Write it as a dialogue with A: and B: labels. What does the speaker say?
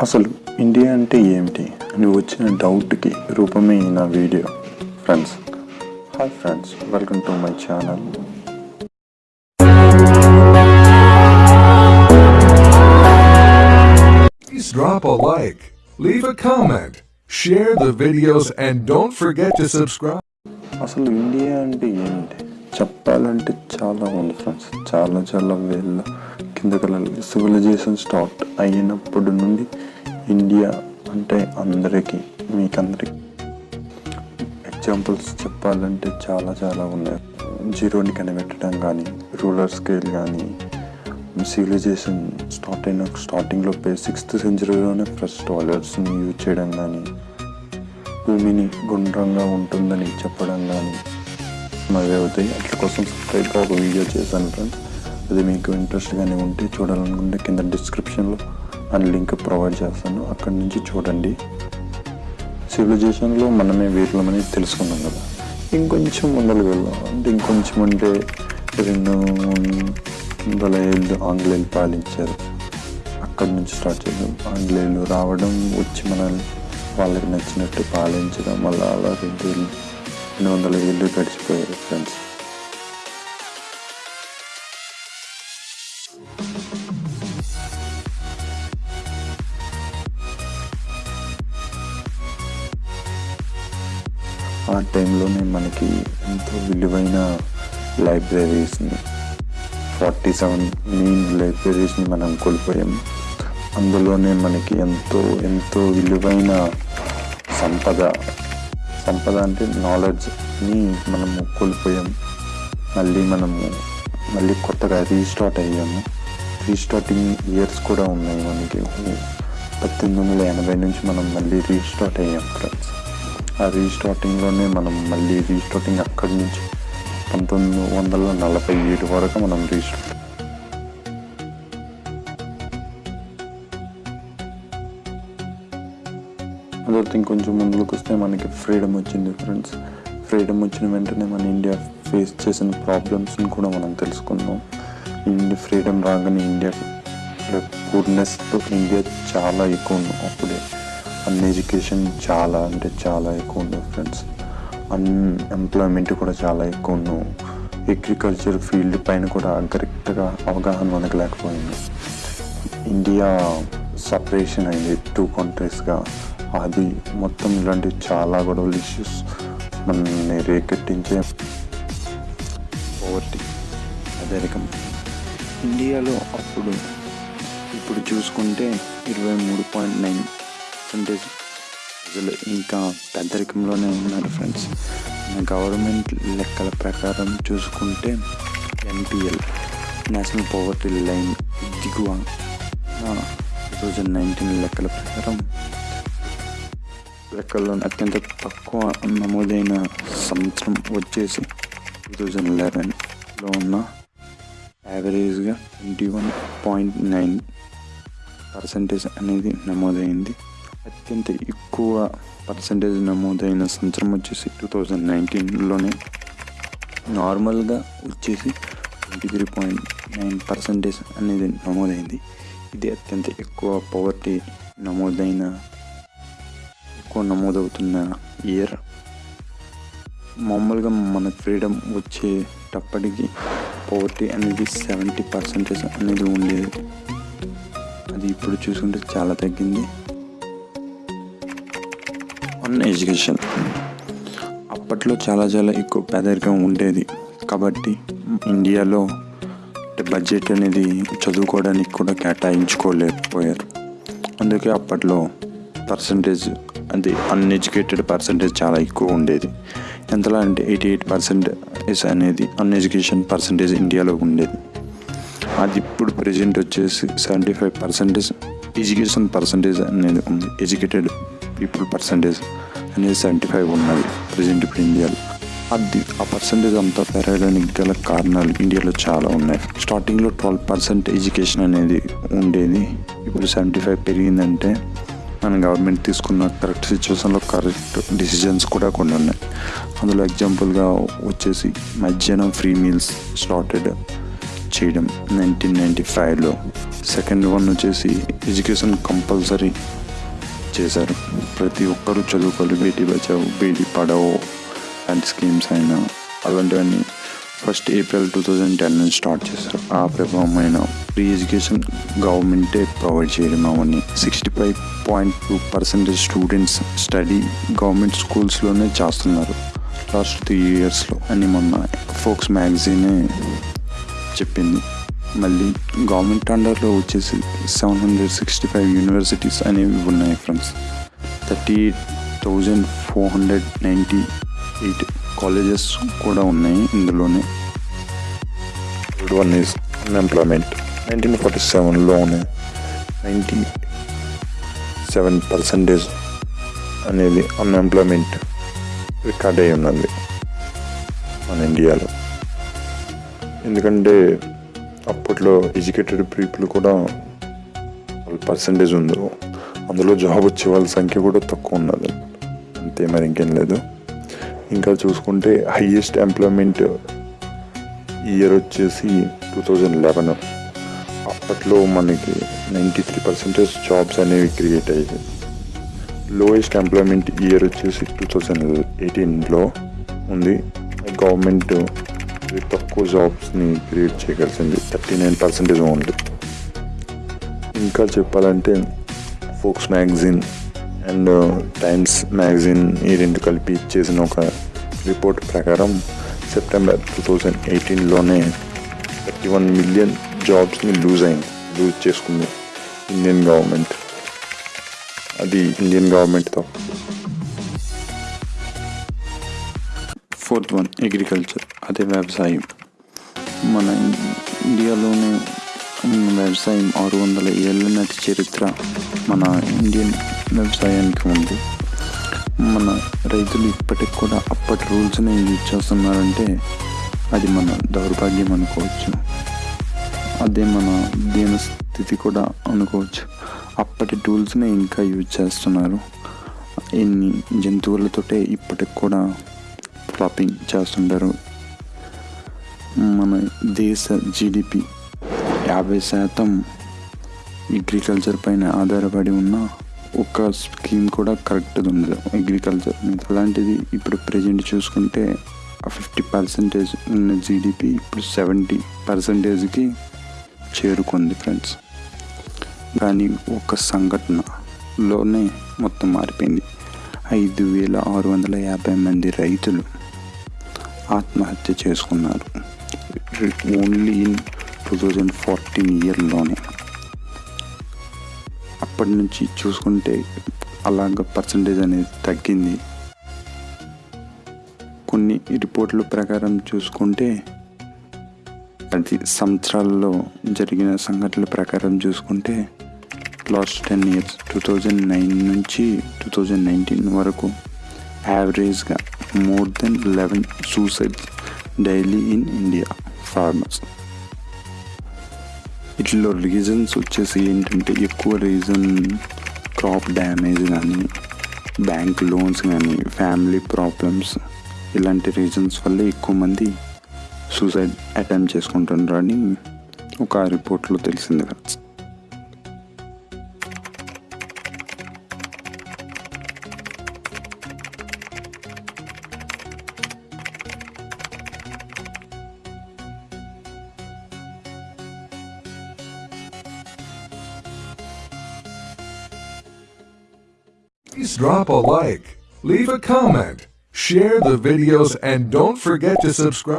A: అసలు ఇండియా అంటే ఏమిటి? అని వచ్చిన డౌట్కి రూపమే ఈ నా video. Friends hi friends welcome to my channel
B: Please drop a like, leave a comment, share the videos, and don't forget to subscribe.
A: అసలు ఇండియా అంటే ఏమిటి? చెప్పాలంటే చాలా ఉంది ఫ్రెండ్స్ చాలా చాలా వేళ్ళ కిందకెళ్ళాలి. సివిలైజేషన్ స్టార్ట్ అయినప్పటి నుండి ఇండియా అంటే అందరికీ మీకందరికీ. ఎగ్జాంపుల్స్ చెప్పాలంటే చాలా చాలా ఉన్నాయి. జీరోని కనిపెట్టడం కానీ రూలర్ స్కేల్ కానీ సివిలైజేషన్ స్టార్ట్ అయిన స్టార్టింగ్లో సిక్స్త్ సెంచరీలోనే ఫస్ట్ టాయిలెట్స్ని యూజ్ చేయడం కానీ భూమిని గుండ్రంగా ఉంటుందని చెప్పడం కానీ మరి అవుతాయి అట్ల కోసం సపరేట్గా ఒక వీడియో చేశాను ఫ్రెండ్స్ అది మీకు ఇంట్రెస్ట్గానే ఉంటే చూడాలనుకుంటే కింద డిస్క్రిప్షన్లో ఆ లింక్ ప్రొవైడ్ చేస్తాను. అక్కడి నుంచి చూడండి. సివిలైజేషన్లో మనమే వీరులమని తెలుసుకున్నాం కదా. ఇంకొంచెం ముందరకు వెళ్దాం. అంటే ఇంకొంచెం అంటే రెండు వందల ఏళ్ళు ఆంగ్లేయులు పాలించారు. అక్కడి నుంచి స్టార్ట్ చేద్దాం. ఆంగ్లేయులు రావడం వచ్చి మనల్ని వాళ్ళకి నచ్చినట్టు పాలించడం మళ్ళీ అలా రెండు వేలు రెండు వందల ఏళ్ళు గడిచిపోయారు ఫ్రెండ్స్ ఆ టైంలోనే మనకి ఎంతో విలువైన లైబ్రరీస్ని ఫార్టీ సెవెన్ మెయిన్ లైబ్రరీస్ని మనం కోల్పోయాం. అందులోనే మనకి ఎంతో ఎంతో విలువైన సంపద సంపద అంటే నాలెడ్జ్ని మనము కోల్పోయాం. మళ్ళీ మనము మళ్ళీ కొత్తగా రీస్టార్ట్ అయ్యాము. రీస్టార్టింగ్ ఇయర్స్ కూడా ఉన్నాయి మనకి. పద్దెనిమిది వందల ఎనభై నుంచి మనం మళ్ళీ రీస్టార్ట్ అయ్యాం ఫ్రెండ్స్. ఆ రీస్టార్టింగ్లోనే మనం మళ్ళీ రీస్టార్టింగ్ అక్కడి నుంచి పంతొమ్మిది వందల నలభై ఏడు వరకు మనం రీస్టార్ట్ అదొకటి ఇంకొంచెం ముందుకు వస్తే మనకి ఫ్రీడమ్ వచ్చింది ఫ్రెండ్స్ ఫ్రీడమ్ వచ్చిన వెంటనే మన ఇండియా ఫేస్ చేసిన ప్రాబ్లమ్స్ని కూడా మనం తెలుసుకుందాం. ఇండియా ఫ్రీడమ్ రాగానే ఇండియా పూర్నెస్తో ఇండియా చాలా ఎక్కువ ఉంది అప్పుడే. అన్ ఎడ్యుకేషన్ చాలా అంటే చాలా ఎక్కువ ఉంది ఫ్రెండ్స్ అన్ఎంప్లాయ్మెంట్ కూడా చాలా ఎక్కువ ఉన్నాం. అగ్రికల్చర్ ఫీల్డ్ పైన కూడా కరెక్ట్గా అవగాహన మనకు లేకపోయింది ఇండియా సపరేషన్ అయింది టూ కంట్రీస్గా అది మొత్తం ఇలాంటి చాలా గొడవలు ఇష్యూస్ మనల్ని రేకెట్టించే పోవర్టీ పేదరికం ఇండియాలో అప్పుడు ఇప్పుడు చూసుకుంటే ఇరవై మూడు పాయింట్ నైన్ పర్సెంటేజ్ ప్రజలు ఇంకా పేదరికంలోనే ఉన్నారు ఫ్రెండ్స్ గవర్నమెంట్ లెక్కల ప్రకారం చూసుకుంటే ఎన్పిఎల్ నేషనల్ పవర్టీ లైన్ దిగువ. టూ థౌజండ్ నైన్టీన్ లెక్కల ప్రకారం లెక్కల్లో అత్యంత తక్కువ నమోదైన సంవత్సరం వచ్చేసి టూ థౌజండ్ లెవెన్లో ఉన్న యావరేజ్గా twenty one point nine percentage అనేది నమోదైంది. అత్యంత ఎక్కువ పర్సంటేజ్ నమోదైన సంవత్సరం వచ్చేసి టూ థౌజండ్ నైన్టీన్లోనే నార్మల్గా వచ్చేసి twenty three point nine percentage అనేది నమోదైంది. ఇది అత్యంత ఎక్కువ పవర్టీ నమోదైన ఎక్కువ నమోదవుతున్న ఇయర్ మామూలుగా మన ఫ్రీడమ్ వచ్చేటప్పటికి పవర్టీ అనేది సెవెంటీ పర్సెంటేజ్ అనేది ఉండేది. అది ఇప్పుడు చూసుకుంటే చాలా తగ్గింది. On education. అప్పట్లో చాలా చాలా ఎక్కువ పేదరికం ఉండేది. కాబట్టి ఇండియాలో బడ్జెట్ అనేది చదువుకోవడానికి కూడా కేటాయించుకోలేకపోయారు. అందుకే అప్పట్లో పర్సంటేజ్ అది అన్ఎడ్యుకేటెడ్ పర్సంటేజ్ చాలా ఎక్కువ ఉండేది. ఎంతలా అంటే ఎయిటీ ఎయిట్ పర్సెంటేజ్ అనేది అన్ఎడ్యుకేషన్ పర్సంటేజ్ ఇండియాలో ఉండేది. అది ఇప్పుడు ప్రజెంట్ వచ్చేసి seventy five percentage education percentage అనేది ఉంది. ఎడ్యుకేటెడ్ పీపుల్ పర్సంటేజ్ అనేది సెవెంటీ ఫైవ్ ఉన్నది. ప్రజెంట్ ఇప్పుడు ఇండియాలో అది ఆ పర్సంటేజ్ అంతా పెరగడానికి గల కారణాలు ఇండియాలో చాలా ఉన్నాయి. స్టార్టింగ్లో ట్వెల్వ్ పర్సెంట్ ఎడ్యుకేషన్ అనేది ఉండేది. ఇప్పుడు సెవెంటీ ఫైవ్ పెరిగిందంటే మన గవర్నమెంట్ తీసుకున్న కరెక్ట్ సిచ్యువేషన్లో కరెక్ట్ డిసిజన్స్ కూడా కొన్ని ఉన్నాయి. అందులో ఎగ్జాంపుల్గా వచ్చేసి మధ్యాహ్నం ఫ్రీ మీల్స్ స్టార్టెడ్ చేయడం నైన్టీన్ నైంటీ ఫైవ్లో సెకండ్ వన్ వచ్చేసి ఎడ్యుకేషన్ కంపల్సరీ చేశారు. ప్రతి ఒక్కరూ చదువుకోవాలి బేటీ బచావు బేటీ పడావో అండ్ స్కీమ్స్ అయినా. అలాంటివన్నీ first April two thousand ten నుంచి స్టార్ట్ చేశారు. ఆ ప్రభావమైన ఫ్రీ ఎడ్యుకేషన్ గవర్నమెంటే ప్రొవైడ్ చేయడం అవన్నీ. Sixty five point two percentage students study government స్కూల్స్లోనే చేస్తున్నారు. లాస్ట్ త్రీ ఇయర్స్లో అని మొన్న ఫోక్స్ మ్యాగజీనే చెప్పింది. మళ్ళీ గవర్నమెంట్ అండర్లో వచ్చేసి seven hundred sixty five universities అనేవి ఉన్నాయి friends. Thirty eight thousand four hundred ninety eight colleges కూడా ఉన్నాయి ఇందులోనే. Third one is unemployment nineteen forty సెవెన్లోనే ninety seven percentage అనేది అన్ఎంప్లాయ్మెంట్ రికార్డ్ అయి ఉన్నది మన ఇండియాలో. ఎందుకంటే అప్పట్లో ఎడ్యుకేటెడ్ పీపుల్ కూడా పర్సంటేజ్ ఉందో అందులో జాబ్ వచ్చే వాళ్ళ సంఖ్య కూడా తక్కువ ఉన్నది. అంతే మరి ఇంకేం లేదు. ఇంకా చూసుకుంటే హయ్యెస్ట్ ఎంప్లాయ్మెంట్ ఇయర్ వచ్చేసి టూ థౌజండ్ లెవెన్ అప్పట్లో మనకి నైంటీ త్రీ పర్సెంటేజ్ జాబ్స్ అనేవి క్రియేట్ అయ్యాయి. లోయెస్ట్ ఎంప్లాయ్మెంట్ ఇయర్ వచ్చేసి టూ థౌజండ్ ఎయిటీన్లో ఉంది. గవర్నమెంట్ తక్కువ జాబ్స్ని క్రియేట్ చేయగలిసింది థర్టీ నైన్ పర్సెంటేజ్ ఓన్లీ ఇంకా చెప్పాలంటే Forbes magazine and Times magazine ఈ రెండు కలిపి చేసిన ఒక రిపోర్ట్ ప్రకారం సెప్టెంబర్ టూ థౌజండ్ ఎయిటీన్లోనే థర్టీ వన్ మిలియన్ జాబ్స్ని లూజ్ అయింది లూజ్ చేసుకుంది ఇండియన్ గవర్నమెంట్ అది ఇండియన్ గవర్నమెంట్తో ఫోర్త్ వన్ అగ్రికల్చర్ అదే వ్యవసాయం. మన ఇండియాలోనే వ్యవసాయం ఆరు వందల ఏళ్ళ నాటి చరిత్ర మన ఇండియన్ వ్యవసాయానికి ఉంది. మన రైతులు ఇప్పటికి కూడా అప్పటి రూల్స్ని యూజ్ చేస్తున్నారంటే అది మన దౌర్భాగ్యం అనుకోవచ్చు. అదే మన దీన స్థితి కూడా అనుకోవచ్చు. అప్పటి టూల్స్ని ఇంకా యూజ్ చేస్తున్నారు. ఎన్ని జంతువులతోటే ఇప్పటికి కూడా క్రాపింగ్ చేస్తుంటారు. మన దేశ జీడిపి యాభై శాతం అగ్రికల్చర్ పైన ఆధారపడి ఉన్న ఒక స్కీమ్ కూడా కరెక్ట్గా ఉండదు అగ్రికల్చర్ మీద అలాంటిది ఇప్పుడు ప్రజెంట్ చూసుకుంటే ఫిఫ్టీ పర్సెంటేజ్ ఉన్న జీడిపి ఇప్పుడు సెవెంటీ పర్సెంటేజ్కి చేరుకుంది ఫ్రెండ్స్ కానీ ఒక సంఘటనలోనే మొత్తం మారిపోయింది. ఐదు వేల ఆరు వందల యాభై మంది రైతులు ఆత్మహత్య చేసుకున్నారు only in two thousand fourteen ఇయర్లోనే అప్పటి నుంచి చూసుకుంటే అలాగ పర్సంటేజ్ అనేది తగ్గింది కొన్ని రిపోర్ట్ల ప్రకారం చూసుకుంటే అది సంవత్సరాల్లో జరిగిన సంఘటనల ప్రకారం చూసుకుంటే last ten years two thousand nine నుంచి టూ థౌజండ్ నైన్టీన్ వరకు యావరేజ్గా more than eleven suicides daily in India farmers ఇట్లో రీజన్స్ వచ్చేసి ఏంటంటే ఎక్కువ రీజన్ క్రాప్ డ్యామేజ్ కానీ బ్యాంక్ లోన్స్ కానీ ఫ్యామిలీ ప్రాబ్లమ్స్ ఇలాంటి రీజన్స్ వల్ల ఎక్కువ మంది సూసైడ్ అటెంప్ట్ చేసుకుంటున్నారని ఒక రిపోర్ట్లో తెలిసింది కదా
B: Please drop a like, leave a comment, share the videos, and don't forget to subscribe.